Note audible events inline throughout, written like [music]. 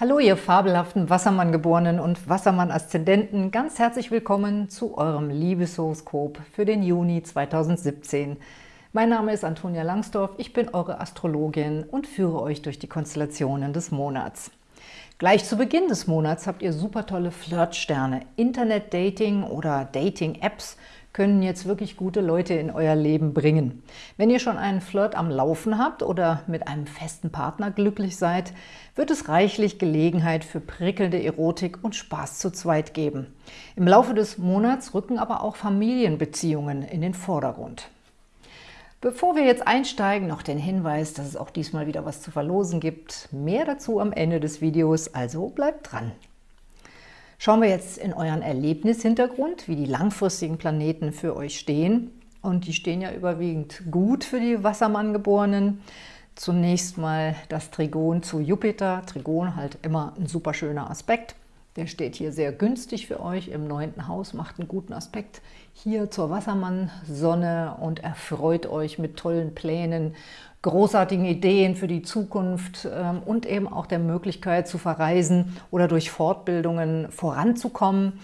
Hallo ihr fabelhaften Wassermann-Geborenen und Wassermann-Aszendenten, ganz herzlich willkommen zu eurem Liebeshoroskop für den Juni 2017. Mein Name ist Antonia Langsdorf, ich bin eure Astrologin und führe euch durch die Konstellationen des Monats. Gleich zu Beginn des Monats habt ihr super tolle Flirtsterne, Internet-Dating oder Dating-Apps können jetzt wirklich gute Leute in euer Leben bringen. Wenn ihr schon einen Flirt am Laufen habt oder mit einem festen Partner glücklich seid, wird es reichlich Gelegenheit für prickelnde Erotik und Spaß zu zweit geben. Im Laufe des Monats rücken aber auch Familienbeziehungen in den Vordergrund. Bevor wir jetzt einsteigen, noch den Hinweis, dass es auch diesmal wieder was zu verlosen gibt. Mehr dazu am Ende des Videos, also bleibt dran! Schauen wir jetzt in euren Erlebnishintergrund, wie die langfristigen Planeten für euch stehen. Und die stehen ja überwiegend gut für die Wassermann-Geborenen. Zunächst mal das Trigon zu Jupiter. Trigon halt immer ein super schöner Aspekt. Der steht hier sehr günstig für euch im neunten Haus, macht einen guten Aspekt hier zur Wassermann-Sonne und erfreut euch mit tollen Plänen großartigen Ideen für die Zukunft ähm, und eben auch der Möglichkeit zu verreisen oder durch Fortbildungen voranzukommen.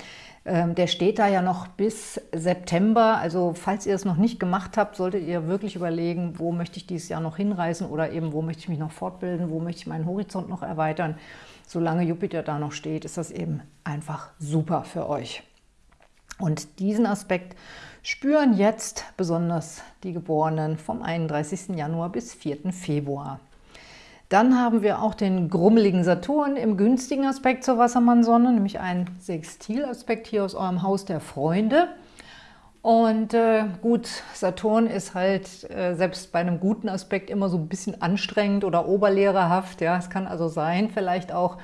Ähm, der steht da ja noch bis September, also falls ihr es noch nicht gemacht habt, solltet ihr wirklich überlegen, wo möchte ich dieses Jahr noch hinreisen oder eben wo möchte ich mich noch fortbilden, wo möchte ich meinen Horizont noch erweitern. Solange Jupiter da noch steht, ist das eben einfach super für euch. Und diesen Aspekt spüren jetzt besonders die Geborenen vom 31. Januar bis 4. Februar. Dann haben wir auch den grummeligen Saturn im günstigen Aspekt zur Wassermann-Sonne, nämlich ein Sextilaspekt hier aus eurem Haus der Freunde. Und äh, gut, Saturn ist halt äh, selbst bei einem guten Aspekt immer so ein bisschen anstrengend oder oberlehrerhaft. Ja, es kann also sein, vielleicht auch,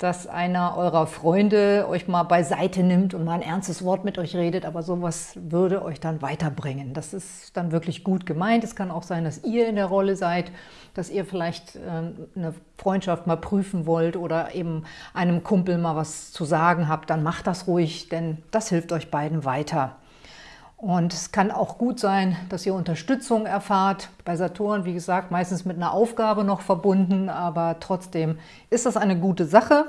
dass einer eurer Freunde euch mal beiseite nimmt und mal ein ernstes Wort mit euch redet, aber sowas würde euch dann weiterbringen. Das ist dann wirklich gut gemeint. Es kann auch sein, dass ihr in der Rolle seid, dass ihr vielleicht ähm, eine Freundschaft mal prüfen wollt oder eben einem Kumpel mal was zu sagen habt, dann macht das ruhig, denn das hilft euch beiden weiter. Und es kann auch gut sein, dass ihr Unterstützung erfahrt. Bei Saturn, wie gesagt, meistens mit einer Aufgabe noch verbunden, aber trotzdem ist das eine gute Sache.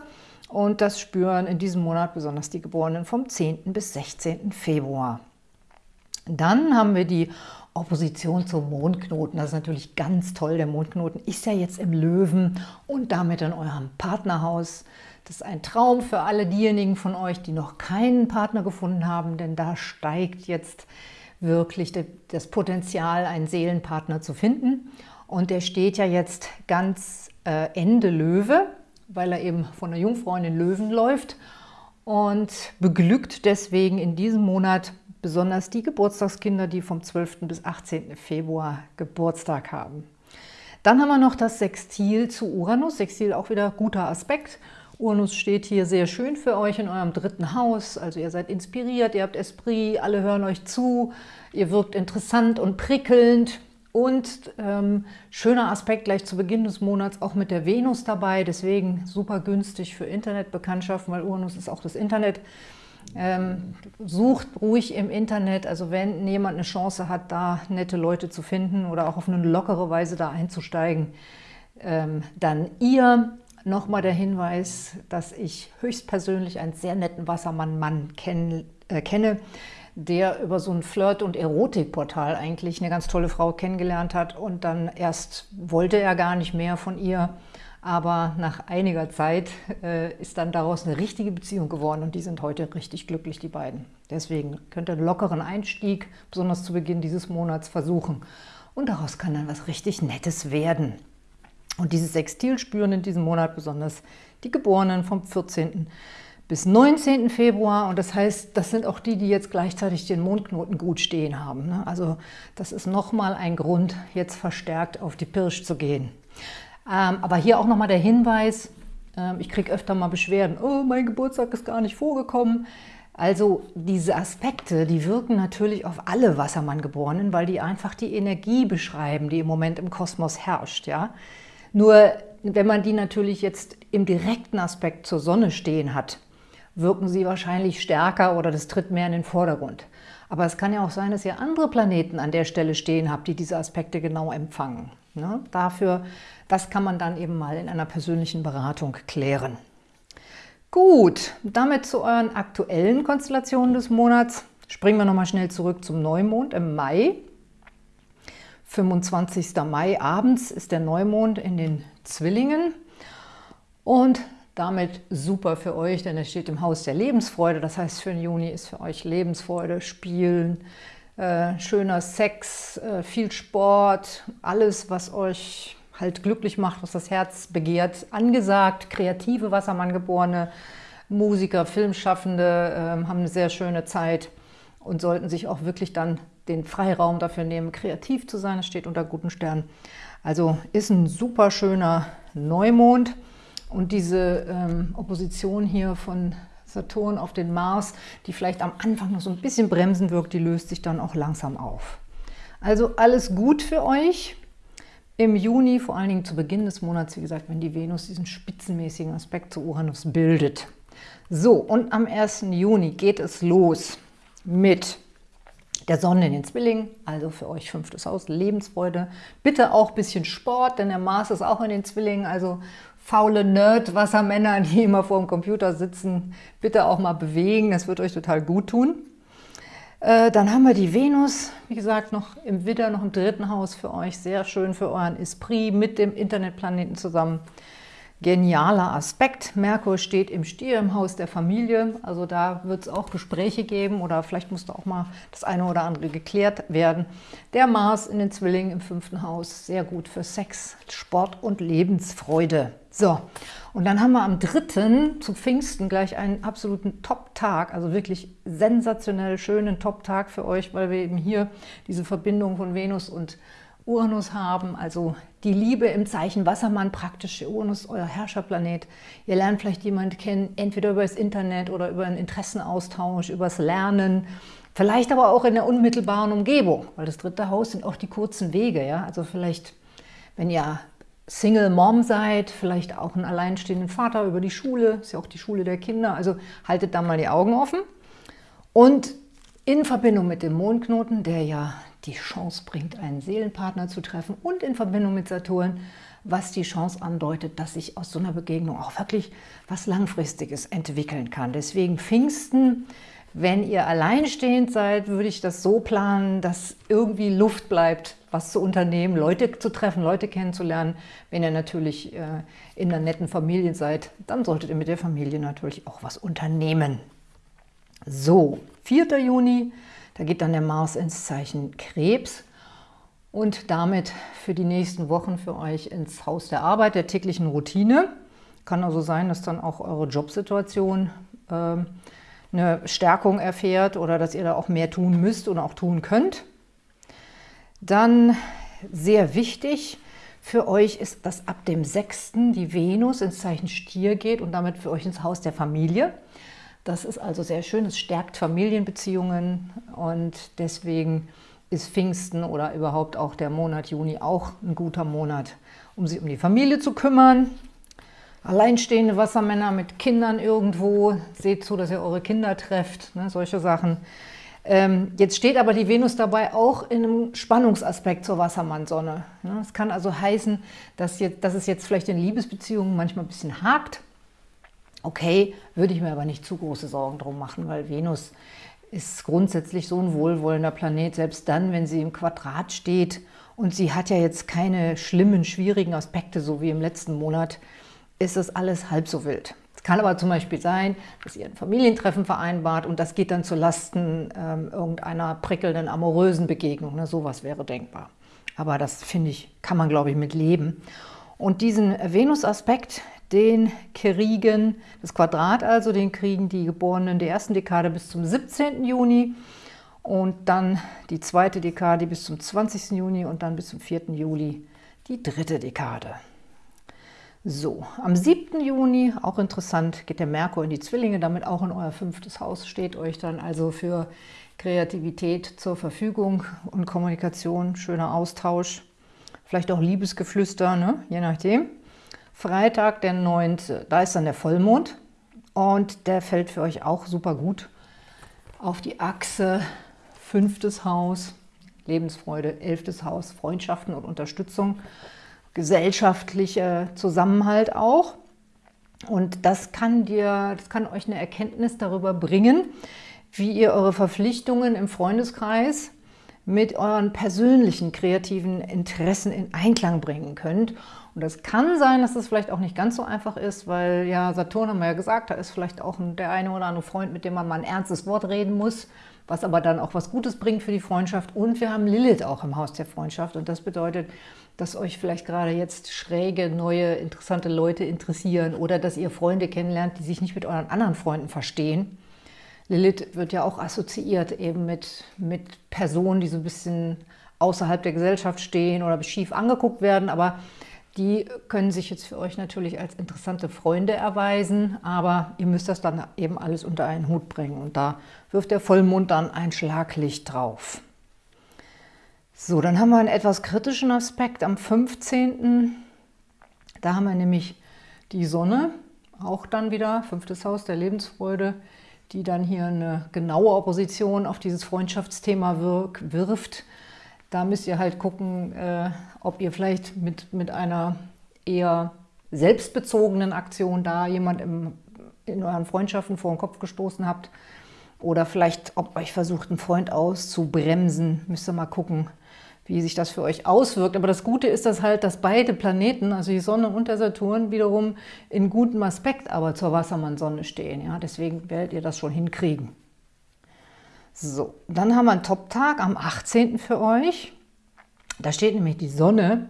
Und das spüren in diesem Monat besonders die Geborenen vom 10. bis 16. Februar. Dann haben wir die Opposition zum Mondknoten. Das ist natürlich ganz toll. Der Mondknoten ist ja jetzt im Löwen und damit in eurem Partnerhaus. Das ist ein Traum für alle diejenigen von euch, die noch keinen Partner gefunden haben, denn da steigt jetzt wirklich das Potenzial, einen Seelenpartner zu finden. Und der steht ja jetzt ganz äh, Ende Löwe, weil er eben von der Jungfrau in den Löwen läuft und beglückt deswegen in diesem Monat besonders die Geburtstagskinder, die vom 12. bis 18. Februar Geburtstag haben. Dann haben wir noch das Sextil zu Uranus. Sextil auch wieder guter Aspekt. Uranus steht hier sehr schön für euch in eurem dritten Haus. Also ihr seid inspiriert, ihr habt Esprit, alle hören euch zu, ihr wirkt interessant und prickelnd. Und ähm, schöner Aspekt gleich zu Beginn des Monats auch mit der Venus dabei, deswegen super günstig für Internetbekanntschaften, weil Uranus ist auch das Internet. Ähm, sucht ruhig im Internet, also wenn jemand eine Chance hat, da nette Leute zu finden oder auch auf eine lockere Weise da einzusteigen, ähm, dann ihr. Nochmal der Hinweis, dass ich höchstpersönlich einen sehr netten Wassermann-Mann kenn, äh, kenne, der über so ein Flirt- und Erotikportal eigentlich eine ganz tolle Frau kennengelernt hat und dann erst wollte er gar nicht mehr von ihr, aber nach einiger Zeit äh, ist dann daraus eine richtige Beziehung geworden und die sind heute richtig glücklich, die beiden. Deswegen könnt ihr einen lockeren Einstieg, besonders zu Beginn dieses Monats, versuchen und daraus kann dann was richtig Nettes werden. Und dieses Sextil spüren in diesem Monat besonders die Geborenen vom 14. bis 19. Februar. Und das heißt, das sind auch die, die jetzt gleichzeitig den Mondknoten gut stehen haben. Ne? Also das ist nochmal ein Grund, jetzt verstärkt auf die Pirsch zu gehen. Ähm, aber hier auch nochmal der Hinweis, ähm, ich kriege öfter mal Beschwerden, oh, mein Geburtstag ist gar nicht vorgekommen. Also diese Aspekte, die wirken natürlich auf alle Wassermann-Geborenen, weil die einfach die Energie beschreiben, die im Moment im Kosmos herrscht. Ja? Nur wenn man die natürlich jetzt im direkten Aspekt zur Sonne stehen hat, wirken sie wahrscheinlich stärker oder das tritt mehr in den Vordergrund. Aber es kann ja auch sein, dass ihr andere Planeten an der Stelle stehen habt, die diese Aspekte genau empfangen. Ne? Dafür, das kann man dann eben mal in einer persönlichen Beratung klären. Gut, damit zu euren aktuellen Konstellationen des Monats. Springen wir nochmal schnell zurück zum Neumond im Mai. 25. Mai abends ist der Neumond in den Zwillingen und damit super für euch, denn er steht im Haus der Lebensfreude. Das heißt, für den Juni ist für euch Lebensfreude, Spielen, äh, schöner Sex, äh, viel Sport, alles, was euch halt glücklich macht, was das Herz begehrt, angesagt. Kreative Wassermanngeborene, Musiker, Filmschaffende äh, haben eine sehr schöne Zeit und sollten sich auch wirklich dann den Freiraum dafür nehmen, kreativ zu sein. Es steht unter guten Sternen. Also ist ein super schöner Neumond. Und diese ähm, Opposition hier von Saturn auf den Mars, die vielleicht am Anfang noch so ein bisschen bremsen wirkt, die löst sich dann auch langsam auf. Also alles gut für euch. Im Juni, vor allen Dingen zu Beginn des Monats, wie gesagt, wenn die Venus diesen spitzenmäßigen Aspekt zu Uranus bildet. So, und am 1. Juni geht es los mit der Sonne in den Zwillingen, also für euch fünftes Haus, Lebensfreude. Bitte auch ein bisschen Sport, denn der Mars ist auch in den Zwillingen, also faule Nerd-Wassermänner, die [laughs] immer vor dem Computer sitzen, bitte auch mal bewegen, das wird euch total gut tun. Äh, dann haben wir die Venus, wie gesagt, noch im Widder, noch im dritten Haus für euch, sehr schön für euren Esprit mit dem Internetplaneten zusammen genialer Aspekt. Merkur steht im Stier im Haus der Familie, also da wird es auch Gespräche geben oder vielleicht muss da auch mal das eine oder andere geklärt werden. Der Mars in den Zwillingen im fünften Haus, sehr gut für Sex, Sport und Lebensfreude. So, und dann haben wir am 3. zu Pfingsten gleich einen absoluten Top-Tag, also wirklich sensationell schönen Top-Tag für euch, weil wir eben hier diese Verbindung von Venus und Uranus haben, also die Liebe im Zeichen Wassermann, praktisch Uranus, euer Herrscherplanet. Ihr lernt vielleicht jemanden kennen, entweder über das Internet oder über einen Interessenaustausch, übers Lernen, vielleicht aber auch in der unmittelbaren Umgebung, weil das dritte Haus sind auch die kurzen Wege. Ja? Also vielleicht, wenn ihr Single Mom seid, vielleicht auch einen alleinstehenden Vater über die Schule, ist ja auch die Schule der Kinder, also haltet da mal die Augen offen. Und in Verbindung mit dem Mondknoten, der ja die Chance bringt, einen Seelenpartner zu treffen und in Verbindung mit Saturn, was die Chance andeutet, dass sich aus so einer Begegnung auch wirklich was Langfristiges entwickeln kann. Deswegen Pfingsten, wenn ihr alleinstehend seid, würde ich das so planen, dass irgendwie Luft bleibt, was zu unternehmen, Leute zu treffen, Leute kennenzulernen. Wenn ihr natürlich äh, in einer netten Familie seid, dann solltet ihr mit der Familie natürlich auch was unternehmen. So, 4. Juni, da geht dann der Mars ins Zeichen Krebs und damit für die nächsten Wochen für euch ins Haus der Arbeit, der täglichen Routine. Kann also sein, dass dann auch eure Jobsituation äh, eine Stärkung erfährt oder dass ihr da auch mehr tun müsst oder auch tun könnt. Dann sehr wichtig für euch ist, dass ab dem 6. die Venus ins Zeichen Stier geht und damit für euch ins Haus der Familie. Das ist also sehr schön, es stärkt Familienbeziehungen und deswegen ist Pfingsten oder überhaupt auch der Monat Juni auch ein guter Monat, um sich um die Familie zu kümmern. Alleinstehende Wassermänner mit Kindern irgendwo, seht zu, dass ihr eure Kinder trefft, ne, solche Sachen. Ähm, jetzt steht aber die Venus dabei auch in einem Spannungsaspekt zur Wassermannsonne. Ne. Das kann also heißen, dass, jetzt, dass es jetzt vielleicht in Liebesbeziehungen manchmal ein bisschen hakt, Okay, würde ich mir aber nicht zu große Sorgen drum machen, weil Venus ist grundsätzlich so ein wohlwollender Planet, selbst dann, wenn sie im Quadrat steht und sie hat ja jetzt keine schlimmen, schwierigen Aspekte, so wie im letzten Monat, ist das alles halb so wild. Es kann aber zum Beispiel sein, dass ihr ein Familientreffen vereinbart und das geht dann zu Lasten ähm, irgendeiner prickelnden, amorösen Begegnung. Ne? Sowas wäre denkbar. Aber das, finde ich, kann man, glaube ich, mit leben. Und diesen Venus-Aspekt, den kriegen, das Quadrat also, den kriegen die Geborenen der ersten Dekade bis zum 17. Juni und dann die zweite Dekade bis zum 20. Juni und dann bis zum 4. Juli die dritte Dekade. So, am 7. Juni, auch interessant, geht der Merkur in die Zwillinge, damit auch in euer fünftes Haus, steht euch dann also für Kreativität zur Verfügung und Kommunikation, schöner Austausch, vielleicht auch Liebesgeflüster, ne? je nachdem. Freitag, der 9., da ist dann der Vollmond und der fällt für euch auch super gut auf die Achse, fünftes Haus, Lebensfreude, elftes Haus, Freundschaften und Unterstützung, gesellschaftlicher Zusammenhalt auch. Und das kann dir, das kann euch eine Erkenntnis darüber bringen, wie ihr eure Verpflichtungen im Freundeskreis mit euren persönlichen kreativen Interessen in Einklang bringen könnt. Und das kann sein, dass das vielleicht auch nicht ganz so einfach ist, weil ja, Saturn haben wir ja gesagt, da ist vielleicht auch der eine oder andere Freund, mit dem man mal ein ernstes Wort reden muss, was aber dann auch was Gutes bringt für die Freundschaft. Und wir haben Lilith auch im Haus der Freundschaft und das bedeutet, dass euch vielleicht gerade jetzt schräge, neue, interessante Leute interessieren oder dass ihr Freunde kennenlernt, die sich nicht mit euren anderen Freunden verstehen. Lilith wird ja auch assoziiert eben mit, mit Personen, die so ein bisschen außerhalb der Gesellschaft stehen oder schief angeguckt werden, aber die können sich jetzt für euch natürlich als interessante Freunde erweisen, aber ihr müsst das dann eben alles unter einen Hut bringen. Und da wirft der Vollmond dann ein Schlaglicht drauf. So, dann haben wir einen etwas kritischen Aspekt. Am 15. Da haben wir nämlich die Sonne, auch dann wieder, fünftes Haus der Lebensfreude, die dann hier eine genaue Opposition auf dieses Freundschaftsthema wirft. Da müsst ihr halt gucken, äh, ob ihr vielleicht mit, mit einer eher selbstbezogenen Aktion da jemand im, in euren Freundschaften vor den Kopf gestoßen habt. Oder vielleicht, ob euch versucht, einen Freund auszubremsen. Müsst ihr mal gucken, wie sich das für euch auswirkt. Aber das Gute ist das halt, dass beide Planeten, also die Sonne und der Saturn, wiederum in gutem Aspekt aber zur Wassermann-Sonne stehen. Ja? Deswegen werdet ihr das schon hinkriegen. So, dann haben wir einen Top-Tag am 18. für euch. Da steht nämlich die Sonne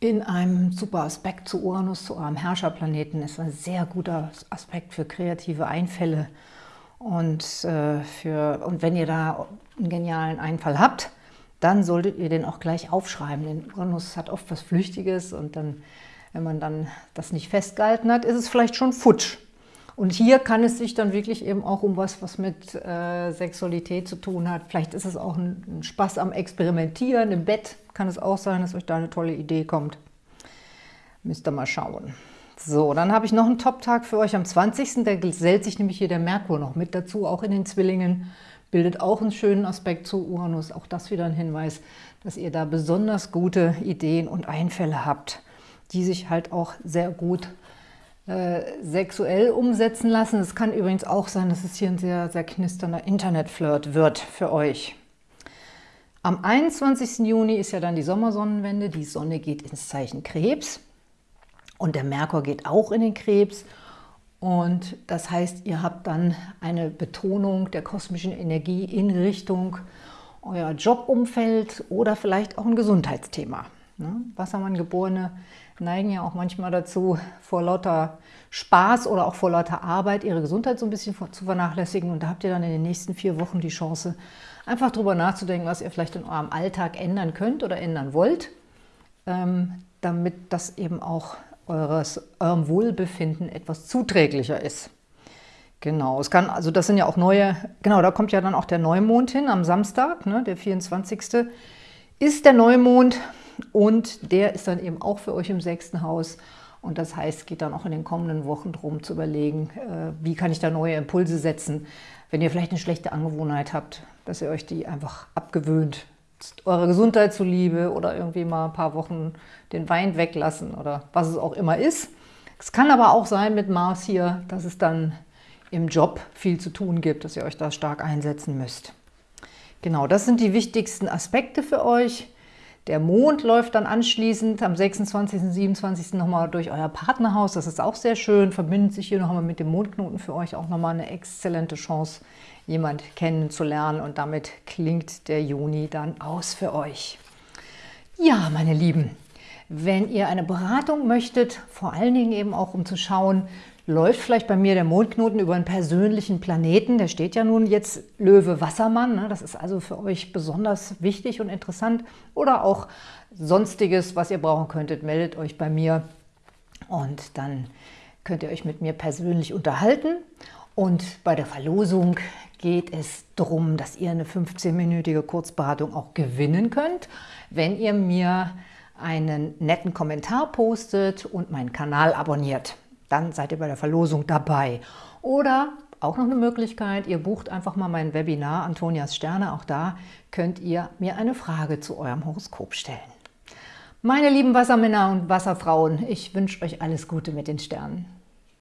in einem super Aspekt zu Uranus, zu eurem Herrscherplaneten. Das ist ein sehr guter Aspekt für kreative Einfälle. Und, äh, für, und wenn ihr da einen genialen Einfall habt, dann solltet ihr den auch gleich aufschreiben. Denn Uranus hat oft was Flüchtiges und dann, wenn man dann das nicht festgehalten hat, ist es vielleicht schon futsch. Und hier kann es sich dann wirklich eben auch um was, was mit äh, Sexualität zu tun hat. Vielleicht ist es auch ein, ein, Spaß am Experimentieren. Im Bett kann es auch sein, dass euch da eine tolle Idee kommt. Müsst ihr mal schauen. So, dann habe ich noch einen Top-Tag für euch am 20. Da gesellt sich nämlich hier der Merkur noch mit dazu, auch in den Zwillingen. Bildet auch einen schönen Aspekt zu Uranus. Auch das wieder ein Hinweis, dass ihr da besonders gute Ideen und Einfälle habt, die sich halt auch sehr gut äh, sexuell umsetzen lassen. Es kann übrigens auch sein, dass es hier ein sehr, sehr knisternder Internetflirt wird für euch. Am 21. Juni ist ja dann die Sommersonnenwende. Die Sonne geht ins Zeichen Krebs und der Merkur geht auch in den Krebs. Und das heißt, ihr habt dann eine Betonung der kosmischen Energie in Richtung euer Jobumfeld oder vielleicht auch ein Gesundheitsthema. Ne? Wassermann-Geborene neigen ja auch manchmal dazu, vor lauter Spaß oder auch vor lauter Arbeit ihre Gesundheit so ein bisschen zu vernachlässigen. Und da habt ihr dann in den nächsten vier Wochen die Chance, einfach darüber nachzudenken, was ihr vielleicht in eurem Alltag ändern könnt oder ändern wollt, ähm, damit das eben auch eures, eurem Wohlbefinden etwas zuträglicher ist. Genau, es kann, also das sind ja auch neue, genau, da kommt ja dann auch der Neumond hin am Samstag, ne, der 24. ist der Neumond. Und der ist dann eben auch für euch im sechsten Haus. Und das heißt, geht dann auch in den kommenden Wochen darum zu überlegen, äh, wie kann ich da neue Impulse setzen, wenn ihr vielleicht eine schlechte Angewohnheit habt, dass ihr euch die einfach abgewöhnt, eurer Gesundheit zuliebe oder irgendwie mal ein paar Wochen den Wein weglassen oder was es auch immer ist. Es kann aber auch sein mit Mars hier, dass es dann im Job viel zu tun gibt, dass ihr euch da stark einsetzen müsst. Genau, das sind die wichtigsten Aspekte für euch. Der Mond läuft dann anschließend am 26. und 27. nochmal durch euer Partnerhaus. Das ist auch sehr schön, verbindet sich hier nochmal mit dem Mondknoten für euch auch nochmal eine exzellente Chance, jemand kennenzulernen. Und damit klingt der Juni dann aus für euch. Ja, meine Lieben, wenn ihr eine Beratung möchtet, vor allen Dingen eben auch um zu schauen, läuft vielleicht bei mir der Mondknoten über einen persönlichen Planeten. Der steht ja nun jetzt Löwe Wassermann. Ne? Das ist also für euch besonders wichtig und interessant. Oder auch sonstiges, was ihr brauchen könntet, meldet euch bei mir und dann könnt ihr euch mit mir persönlich unterhalten. Und bei der Verlosung geht es darum, dass ihr eine 15-minütige Kurzberatung auch gewinnen könnt, wenn ihr mir einen netten Kommentar postet und meinen Kanal abonniert dann seid ihr bei der Verlosung dabei. Oder auch noch eine Möglichkeit, ihr bucht einfach mal mein Webinar Antonias Sterne, auch da könnt ihr mir eine Frage zu eurem Horoskop stellen. Meine lieben Wassermänner und Wasserfrauen, ich wünsche euch alles Gute mit den Sternen.